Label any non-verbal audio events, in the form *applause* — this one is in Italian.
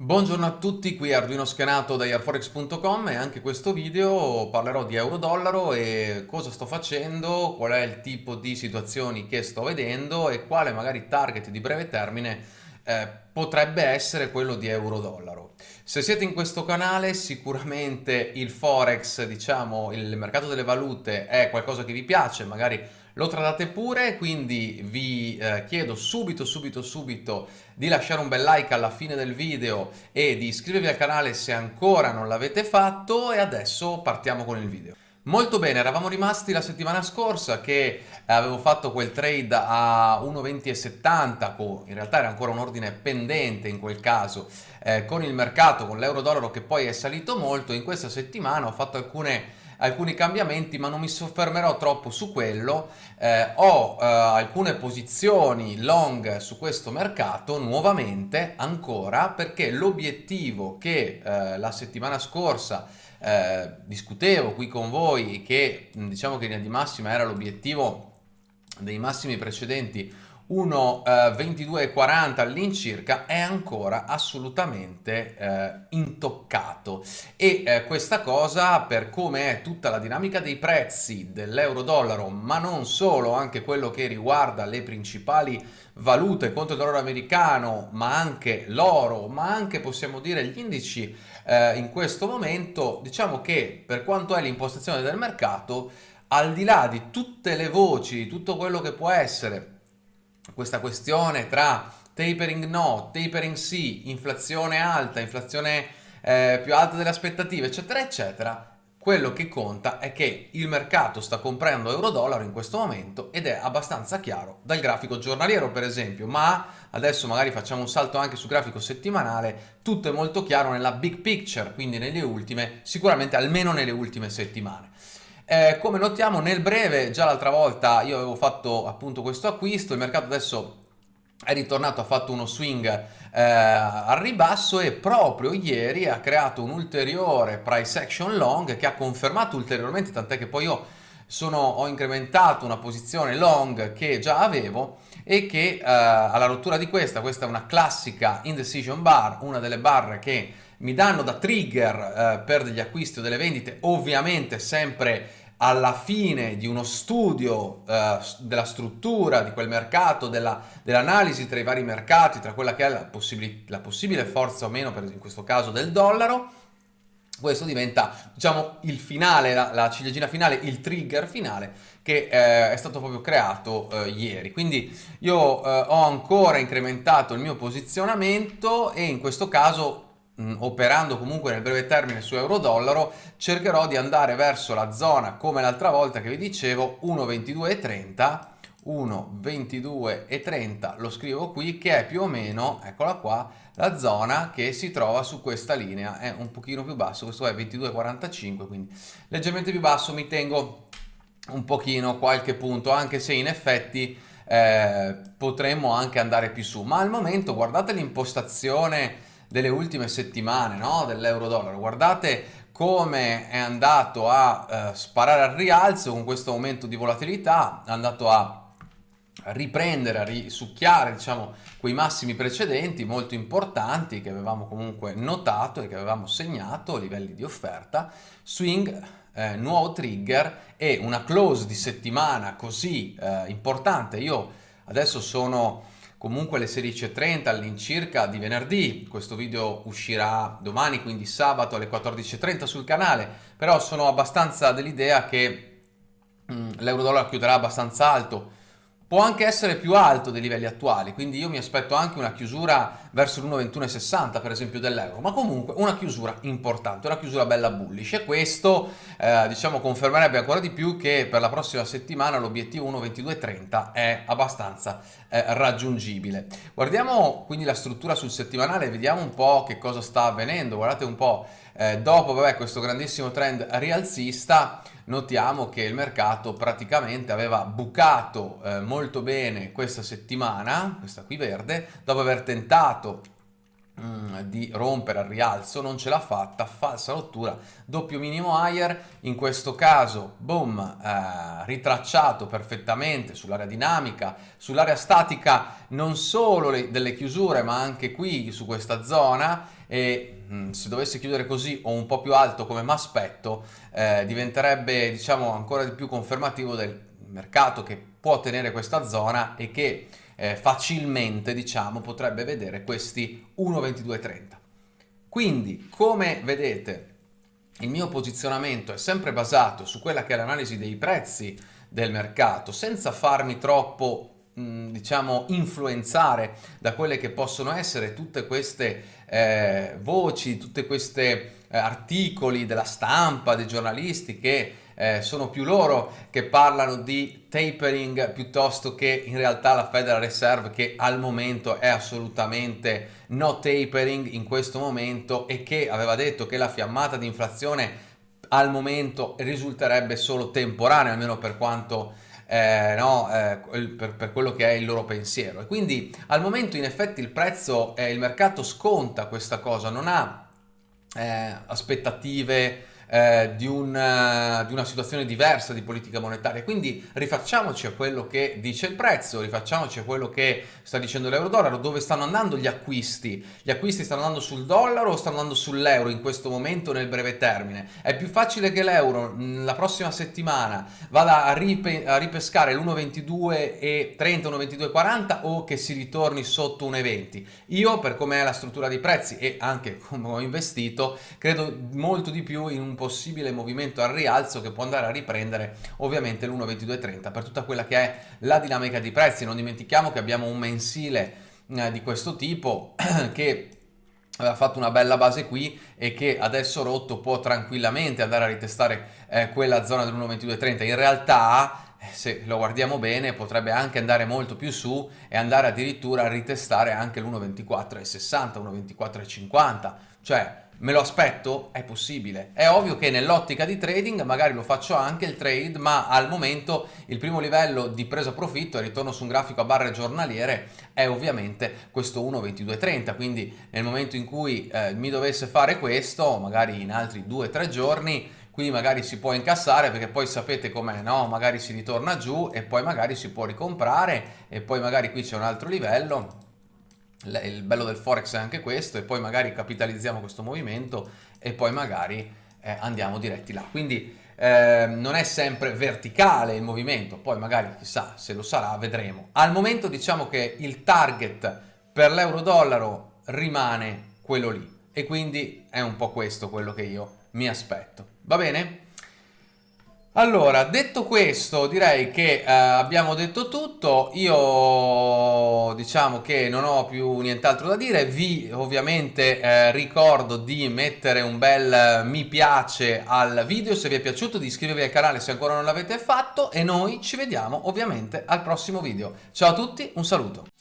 Buongiorno a tutti, qui Arduino Schenato da airforex.com e anche questo video parlerò di euro-dollaro e cosa sto facendo, qual è il tipo di situazioni che sto vedendo e quale magari target di breve termine eh, potrebbe essere quello di euro-dollaro. Se siete in questo canale sicuramente il forex, diciamo il mercato delle valute è qualcosa che vi piace, magari lo tradate pure, quindi vi eh, chiedo subito, subito, subito di lasciare un bel like alla fine del video e di iscrivervi al canale se ancora non l'avete fatto e adesso partiamo con il video. Molto bene, eravamo rimasti la settimana scorsa che avevo fatto quel trade a 1,2070, in realtà era ancora un ordine pendente in quel caso, eh, con il mercato, con l'euro-dollaro che poi è salito molto, in questa settimana ho fatto alcune alcuni cambiamenti ma non mi soffermerò troppo su quello. Eh, ho eh, alcune posizioni long su questo mercato nuovamente ancora perché l'obiettivo che eh, la settimana scorsa eh, discutevo qui con voi che diciamo che in linea di massima era l'obiettivo dei massimi precedenti 1,2240 eh, all'incirca è ancora assolutamente eh, intoccato. E eh, questa cosa per come è tutta la dinamica dei prezzi dell'euro dollaro ma non solo anche quello che riguarda le principali valute contro il dollaro americano ma anche l'oro ma anche possiamo dire gli indici eh, in questo momento diciamo che per quanto è l'impostazione del mercato al di là di tutte le voci di tutto quello che può essere questa questione tra tapering no, tapering sì, inflazione alta, inflazione eh, più alta delle aspettative, eccetera, eccetera, quello che conta è che il mercato sta comprando euro-dollaro in questo momento ed è abbastanza chiaro dal grafico giornaliero per esempio, ma adesso magari facciamo un salto anche sul grafico settimanale, tutto è molto chiaro nella big picture, quindi nelle ultime, sicuramente almeno nelle ultime settimane. Eh, come notiamo nel breve, già l'altra volta io avevo fatto appunto questo acquisto, il mercato adesso è ritornato, ha fatto uno swing eh, al ribasso e proprio ieri ha creato un ulteriore price action long che ha confermato ulteriormente, tant'è che poi io sono, ho incrementato una posizione long che già avevo e che eh, alla rottura di questa, questa è una classica indecision bar, una delle barre che mi danno da trigger eh, per degli acquisti o delle vendite, ovviamente sempre alla fine di uno studio eh, della struttura di quel mercato, dell'analisi dell tra i vari mercati, tra quella che è la, possibili, la possibile forza o meno, per in questo caso del dollaro, questo diventa diciamo il finale, la, la ciliegina finale, il trigger finale che eh, è stato proprio creato eh, ieri. Quindi io eh, ho ancora incrementato il mio posizionamento e in questo caso operando comunque nel breve termine su euro-dollaro, cercherò di andare verso la zona, come l'altra volta che vi dicevo, 1,2230, 1,2230, lo scrivo qui, che è più o meno, eccola qua, la zona che si trova su questa linea, è un pochino più basso, questo è 22,45, quindi leggermente più basso, mi tengo un pochino qualche punto, anche se in effetti eh, potremmo anche andare più su, ma al momento guardate l'impostazione delle ultime settimane no? dell'euro-dollaro. Guardate come è andato a eh, sparare al rialzo con questo aumento di volatilità, è andato a riprendere, a risucchiare diciamo, quei massimi precedenti molto importanti che avevamo comunque notato e che avevamo segnato a livelli di offerta, swing, eh, nuovo trigger e una close di settimana così eh, importante. Io adesso sono comunque alle 16.30 all'incirca di venerdì, questo video uscirà domani quindi sabato alle 14.30 sul canale, però sono abbastanza dell'idea che mm, l'euro-dollaro chiuderà abbastanza alto, può anche essere più alto dei livelli attuali, quindi io mi aspetto anche una chiusura verso l'1,2160 per esempio dell'euro, ma comunque una chiusura importante, una chiusura bella bullish e questo eh, diciamo confermerebbe ancora di più che per la prossima settimana l'obiettivo 1,2230 è abbastanza eh, raggiungibile. Guardiamo quindi la struttura sul settimanale e vediamo un po' che cosa sta avvenendo, guardate un po' eh, dopo vabbè, questo grandissimo trend rialzista notiamo che il mercato praticamente aveva bucato eh, molto bene questa settimana, questa qui verde, dopo aver tentato mm, di rompere al rialzo, non ce l'ha fatta, falsa rottura, doppio minimo higher, in questo caso, boom, eh, ritracciato perfettamente sull'area dinamica, sull'area statica non solo le, delle chiusure ma anche qui su questa zona e mm, se dovesse chiudere così o un po' più alto come mi aspetto eh, diventerebbe diciamo ancora di più confermativo del mercato che può tenere questa zona e che eh, facilmente diciamo potrebbe vedere questi 1.2230 quindi come vedete il mio posizionamento è sempre basato su quella che è l'analisi dei prezzi del mercato senza farmi troppo diciamo influenzare da quelle che possono essere tutte queste eh, voci, tutte queste eh, articoli della stampa, dei giornalisti che eh, sono più loro che parlano di tapering piuttosto che in realtà la Federal Reserve che al momento è assolutamente no tapering in questo momento e che aveva detto che la fiammata di inflazione al momento risulterebbe solo temporanea, almeno per quanto eh, no, eh, per, per, quello che è il loro pensiero. E quindi al momento in effetti il prezzo, eh, il mercato sconta questa cosa, non ha eh, aspettative eh, di, un, uh, di, una situazione diversa di politica monetaria. Quindi rifacciamoci a quello che dice il prezzo, rifacciamoci a quello che sta dicendo l'euro-dollaro, dove stanno andando gli acquisti. Gli acquisti stanno andando sul dollaro o stanno andando sull'euro in questo momento nel breve termine? È più facile che l'euro la prossima settimana vada a, ripe a ripescare l'1,22 30, 1,22 40 o che si ritorni sotto 1,20? Io per come è la struttura dei prezzi e anche come ho investito credo molto di più in un possibile movimento al rialzo che può andare a riprendere ovviamente l'1,2230 per tutta quella che è la dinamica di prezzi. Non dimentichiamo che abbiamo un mensile eh, di questo tipo *clears throat* che aveva fatto una bella base qui e che adesso rotto può tranquillamente andare a ritestare eh, quella zona dell'1,2230. In realtà eh, se lo guardiamo bene potrebbe anche andare molto più su e andare addirittura a ritestare anche l'1,2460, 1,2450, cioè Me lo aspetto? È possibile. È ovvio che nell'ottica di trading magari lo faccio anche il trade, ma al momento il primo livello di presa profitto e ritorno su un grafico a barre giornaliere è ovviamente questo 1.2230, quindi nel momento in cui eh, mi dovesse fare questo, magari in altri 2-3 giorni, qui magari si può incassare perché poi sapete com'è, no? Magari si ritorna giù e poi magari si può ricomprare e poi magari qui c'è un altro livello il bello del forex è anche questo e poi magari capitalizziamo questo movimento e poi magari eh, andiamo diretti là. Quindi eh, non è sempre verticale il movimento poi magari chissà se lo sarà vedremo. Al momento diciamo che il target per l'euro dollaro rimane quello lì e quindi è un po' questo quello che io mi aspetto. Va bene? Allora, detto questo, direi che eh, abbiamo detto tutto, io diciamo che non ho più nient'altro da dire, vi ovviamente eh, ricordo di mettere un bel mi piace al video se vi è piaciuto, di iscrivervi al canale se ancora non l'avete fatto e noi ci vediamo ovviamente al prossimo video. Ciao a tutti, un saluto!